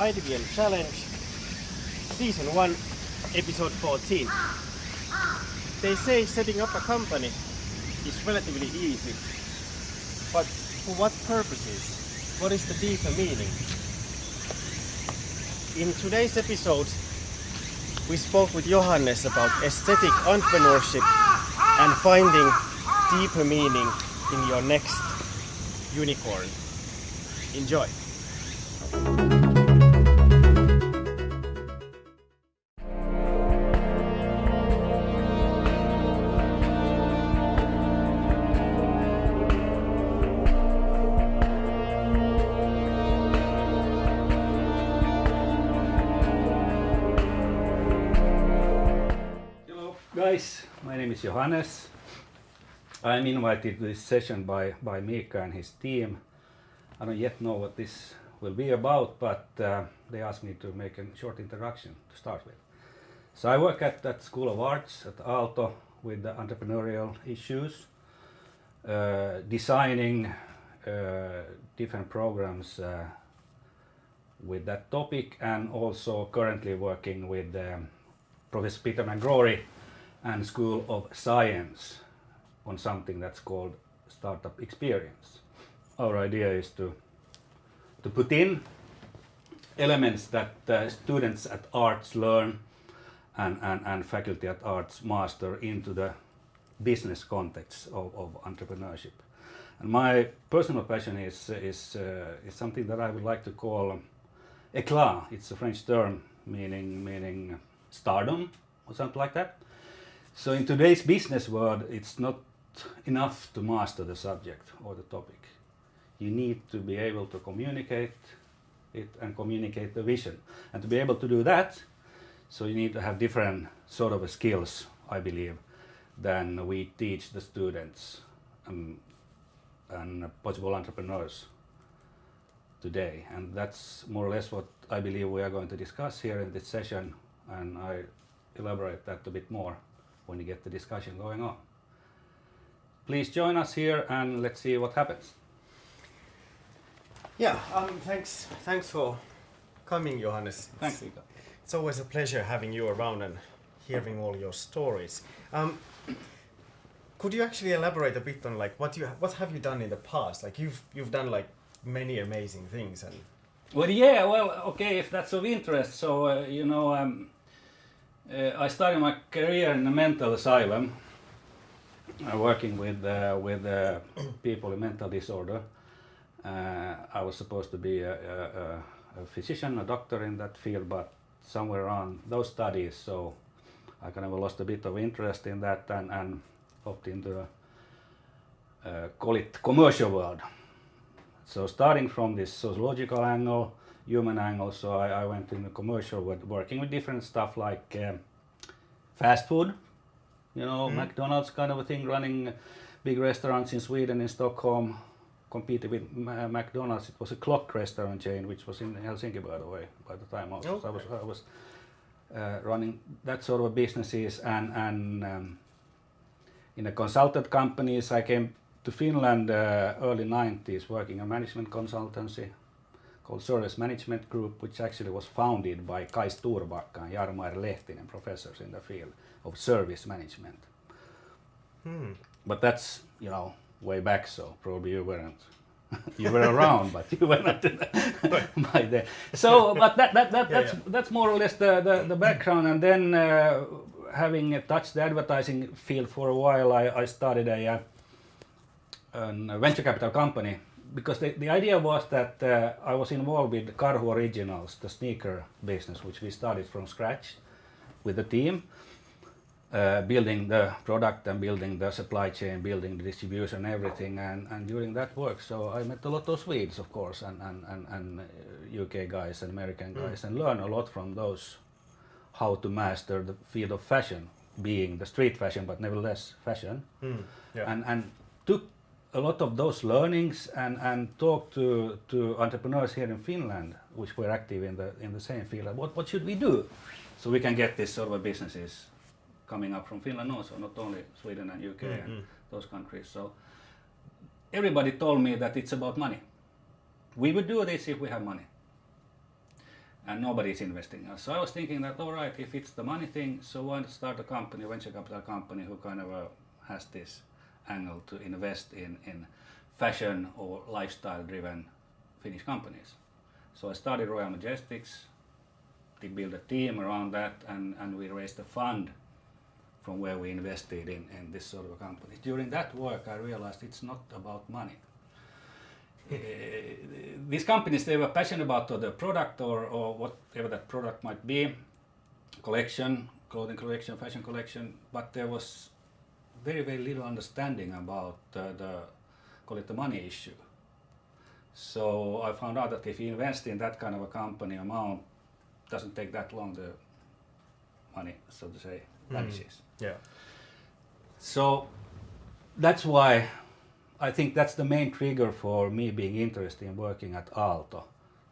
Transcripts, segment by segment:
IDBM Challenge, Season 1, Episode 14. They say setting up a company is relatively easy, but for what purposes? What is the deeper meaning? In today's episode, we spoke with Johannes about aesthetic entrepreneurship and finding deeper meaning in your next unicorn. Enjoy! Is Johannes. I'm invited to this session by, by Mika and his team. I don't yet know what this will be about, but uh, they asked me to make a short introduction to start with. So I work at that School of Arts at Aalto with the entrepreneurial issues, uh, designing uh, different programs uh, with that topic and also currently working with um, Professor Peter McGrory and School of Science on something that's called Startup Experience. Our idea is to, to put in elements that uh, students at arts learn and, and, and faculty at arts master into the business context of, of entrepreneurship. And my personal passion is, is, uh, is something that I would like to call éclat. It's a French term meaning, meaning stardom or something like that. So in today's business world, it's not enough to master the subject or the topic. You need to be able to communicate it and communicate the vision. And to be able to do that, so you need to have different sort of skills, I believe, than we teach the students um, and possible entrepreneurs today. And that's more or less what I believe we are going to discuss here in this session. And I elaborate that a bit more when we get the discussion going on. Please join us here and let's see what happens. Yeah, um, thanks, thanks for coming, Johannes. Thanks, It's, Mika. it's always a pleasure having you around and hearing all your stories. Um, could you actually elaborate a bit on like what you what have you done in the past? Like you've you've done like many amazing things and Well, yeah, well, okay, if that's of interest. So, uh, you know, um, uh, I started my career in a mental asylum, uh, working with uh, with uh, people with mental disorder. Uh, I was supposed to be a, a, a- physician, a doctor in that field, but somewhere around those studies, so I kind of lost a bit of interest in that and, and opted into uh, call it commercial world. So starting from this sociological angle, human angle, so I, I went in the commercial with working with different stuff like um, fast food, you know, McDonald's kind of a thing, running big restaurants in Sweden, in Stockholm, competed with Ma- McDonald's. It was a clock restaurant chain, which was in Helsinki, by the way, by the time also. So I was, I was uh, running that sort of businesses and, and um, in the consultant companies, I came to Finland uh, early 90s working a management consultancy called Service Management Group, which actually was founded by Kaj Storbacka and Jarmo Lehtinen, professors in the field of service management. hmm. But that's, you know, way back, so probably you weren't. you were around, but you were not by then. So, but that, that, that, Yeah, that's, yeah. that's more or less the, the, the background. And then, uh, having touched the advertising field for a while, I, I started a, uh, a venture capital company because the, the idea was that uh, I was involved with Karhu Originals, the sneaker business, which we started from scratch with the team, uh, building the product and building the supply chain, building the distribution, everything. And, and during that work, so I met a lot of Swedes, of course, and, and, and, and uh, UK guys and American guys, and learned a lot from those how to master the field of fashion, being the street fashion, but nevertheless fashion Hmm. yeah. and and took a lot of those learnings and and talked to to entrepreneurs here in Finland, which were active in the in the same field. What what should we do so we can get this sort of businesses coming up from Finland also, not only Sweden and UK and those countries. So everybody told me that it's about money. We would do this if we have money. and nobody's investing us. So I was thinking that all right, if it's the money thing, so why not start a company, a venture capital company, who kind of uh, has this angle to invest in in fashion or lifestyle-driven Finnish companies. So I started Royal Majestics. They built a team around that, and, and we raised a fund from where we invested in, in this sort of a company. During that work, I realized it's not about money. Uh, these companies, they were passionate about the product or, or whatever that product might be, collection, clothing collection, fashion collection, but there was very, very little understanding about uh, the, call it the money issue. So I found out that if you invest in that kind of a company amount, doesn't take that long, the money, so to say, vanishes. Yeah. So that's why I think that's the main trigger for me being interested in working at Aalto,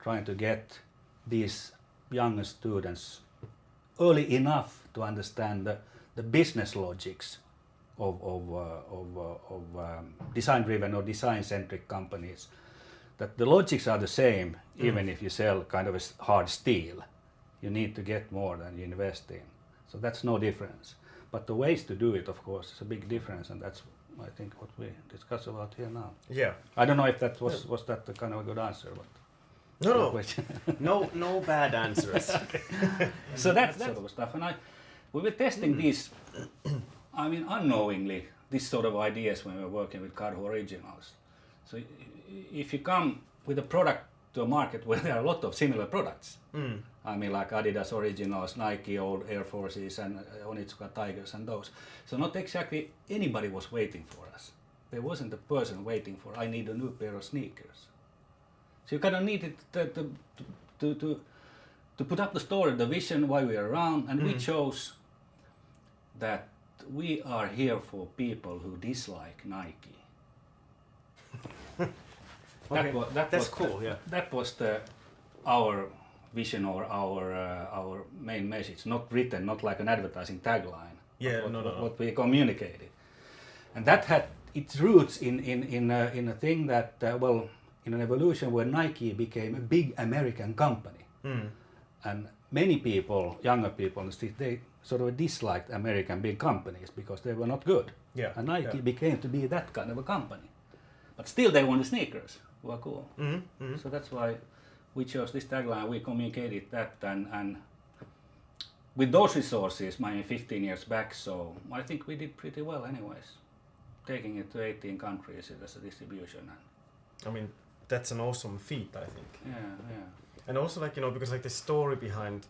trying to get these younger students early enough to understand the, the business logics of, of, uh, of, uh, of um, design driven or design centric companies. That the logics are the same even if you sell kind of a hard steel. You need to get more than you invest in. So that's no difference. But the ways to do it, of course, is a big difference, and that's I think what we discuss about here now. Yeah. I don't know if that was was that the kind of a good answer, but No, no, no, no bad answers. so that's that sort of stuff, and I we were testing these. I mean, unknowingly, these sort of ideas when we're working with Karhu Originals. So if you come with a product to a market where there are a lot of similar products, Mm. I mean, like Adidas Originals, Nike old Air Forces, and uh, Onitsuka Tigers, and those. So not exactly anybody was waiting for us. There wasn't a person waiting for. I need a new pair of sneakers. So you kind of needed to to, to, to, to put up the story, the vision, why we are around, and we chose that we are here for people who dislike Nike. Okay, That was, that that's was cool, The, yeah. That was the our vision or our uh, our main message, not written, not like an advertising tagline. Yeah, what, no, no, what, no. what we communicated, and that had its roots in in in a, in a thing that uh, well, in an evolution where Nike became a big American company, Mm. and many people, younger people, in the street, they sort of disliked American big companies because they were not good. Yeah, And Nike yeah. became to be that kind of a company. But still they wanted sneakers. Well, cool. Mm. Mm. So that's why we chose this tagline, we communicated that and, and with those resources, I mean 15 years back, so I think we did pretty well anyways. Taking it to 18 countries as a distribution and I mean, that's an awesome feat, I think. yeah, yeah. And also, like you know, because like the story behind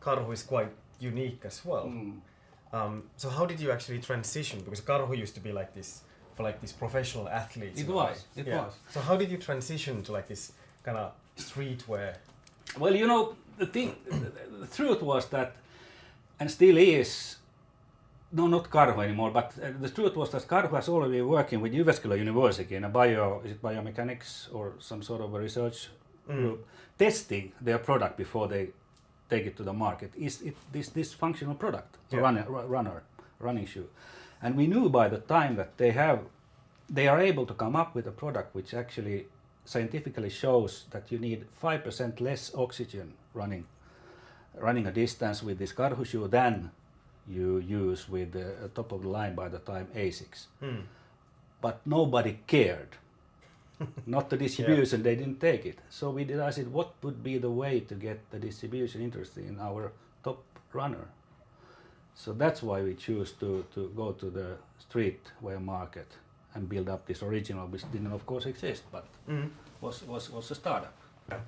Karhu is quite unique as well. Mm. Um, so how did you actually transition? Because Karhu used to be like this for like these professional athletes. It was, it Yeah. was. So how did you transition to like this kind of streetwear? Well, you know, the thing, the, truth was that, and still is, no, not Karhu anymore, but uh, the truth was that Karhu has already been working with Jyväskylä University in a bio, is it biomechanics or some sort of a research group, testing their product before they take it to the market. Is it this this functional product, a Yeah. runner, runner, running shoe? And we knew by the time that they have, they are able to come up with a product which actually scientifically shows that you need five percent less oxygen running, running a distance with this Karhu shoe than you use with the uh, top of the line by the time Asics. Hmm. But nobody cared. Not the distribution, they didn't take it. So we decided what would be the way to get the distribution interested in our top runner. So that's why we choose to, to go to the street streetwear market and build up this original, which didn't of course exist, but Mm. was, was, was a startup. And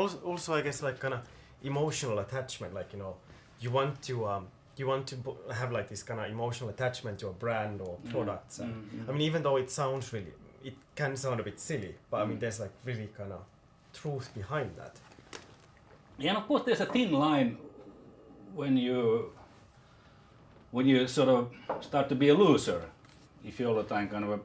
also, also, I guess like kind of emotional attachment. Like you know, you want to um, you want to have like this kind of emotional attachment to a brand or Mm. products. And, Mm, mm. I mean, even though it sounds really, it can sound a bit silly, but I mean, Mm. there's like really kind of truth behind that. Yeah, and of course there's a thin line when you when you sort of start to be a loser if you all the time kind of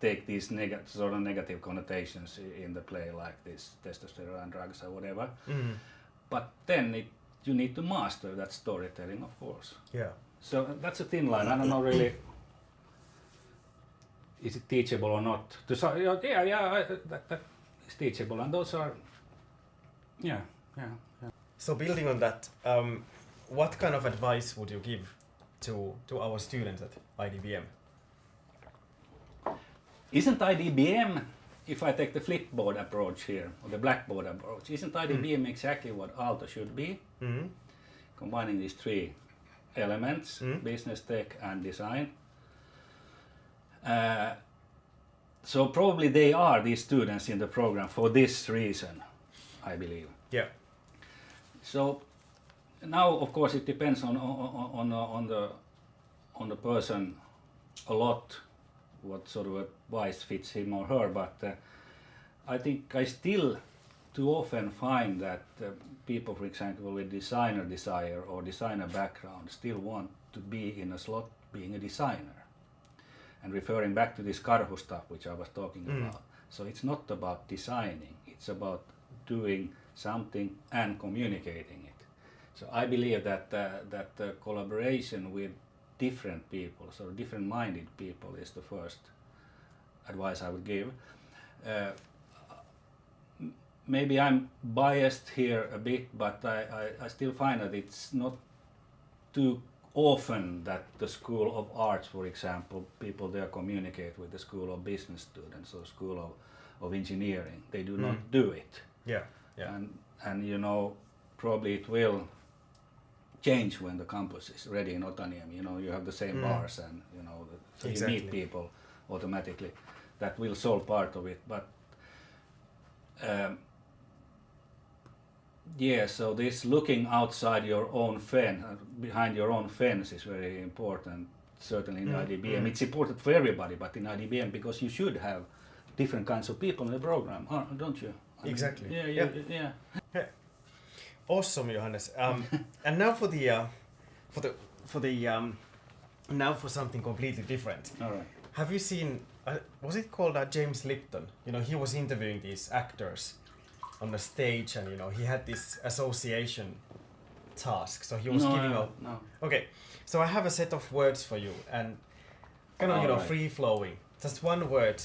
take these neg- sort of negative connotations in the play like this testosterone drugs or whatever. Mm. But then it, you need to master that storytelling, of course. Yeah. So that's a thin line. I don't know really. Is it teachable or not? To so, yeah, yeah, that, that is teachable, and those are, yeah, yeah, yeah. So building on that, um, what kind of advice would you give to to our students at IDBM? Isn't IDBM, if I take the flipboard approach here, or the blackboard approach, isn't IDBM exactly what Aalto should be? Mm-hmm. Combining these three elements, Mm. business, tech, and design. Uh, so probably they are these students in the program for this reason, I believe. Yeah. So now, of course, it depends on on on, on the on the person a lot what sort of advice fits him or her. But uh, I think I still too often find that uh, people, for example, with designer desire or designer background, still want to be in a slot being a designer. And referring back to this Karhu stuff, which I was talking Mm. about. So it's not about designing; it's about doing something and communicating it. So I believe that uh, that uh, collaboration with different people, so different-minded people, is the first advice I would give. Uh, maybe I'm biased here a bit, but I, I, I still find that it's not too often that the School of Arts, for example, people there communicate with the School of Business students or School of, of Engineering. They do not Mm. do it. Yeah. Yeah. And, and you know, probably it will change when the campus is ready in Otaniemi. You know, you have the same Mm. bars and, you know, the, so you meet people automatically. That will solve part of it. But um, yeah, so this looking outside your own fence, uh, behind your own fence is very important, certainly in Mm, IDBM. mm. It's important for everybody, but in IDBM because you should have different kinds of people in the program, uh, don't you? I mean, Exactly. Yeah, Yeah. yeah, yeah. Awesome, Johannes. Um, and now for the uh, for the for the um, now for something completely different. All right. Have you seen? Uh, was it called uh, James Lipton? You know, he was interviewing these actors on the stage, and you know, he had this association task. So he was no, giving no, out. no. Okay, so I have a set of words for you, and kind of you know Alright. free flowing. Just one word.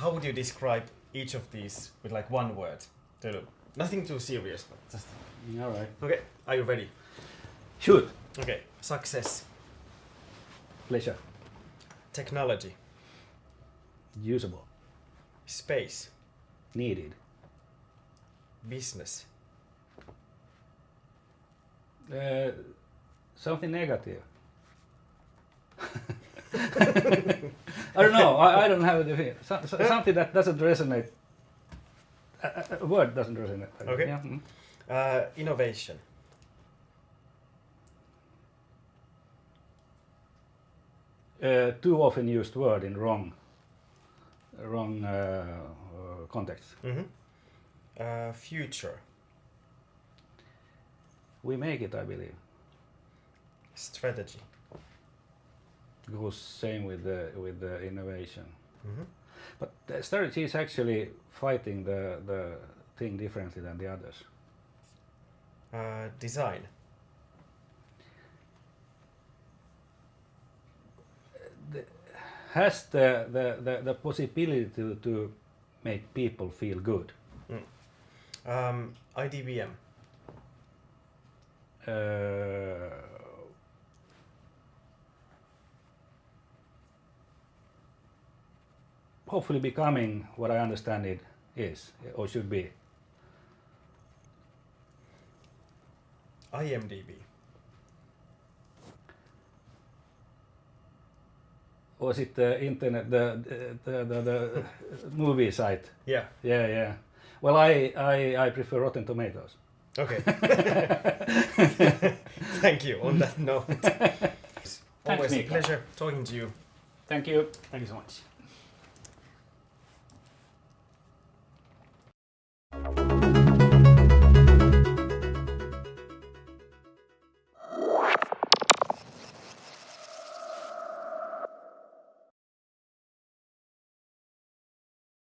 How would you describe each of these with like one word? Nothing too serious, but just. All right. Okay, are you ready? Shoot. Okay, success, Pleasure. technology, Usable. space, Needed. Business, Uh, something negative. I don't know. I, I don't have it. So, so, something that doesn't resonate. A, a- a word doesn't resonate. Okay. Yeah. mm. uh, innovation, Uh, too often used word in wrong, wrong uh, uh, context. mm-hmm. Uh, future, We make it, I believe. strategy, Goes same with the with the innovation. mm-hmm. But the strategy is actually fighting the the thing differently than the others. uh, design, has the, the, the, the possibility to, to make people feel good. Um, IDBM, Uh, hopefully becoming what I understand it is or should be. IMDb, Was it the internet, the, the, the, the movie site? yeah, Yeah, yeah. Well, I, I, I prefer Rotten Tomatoes. okay. Thank you. On that note, It's always a Mika. pleasure talking to you. Thank you. Thank you so much.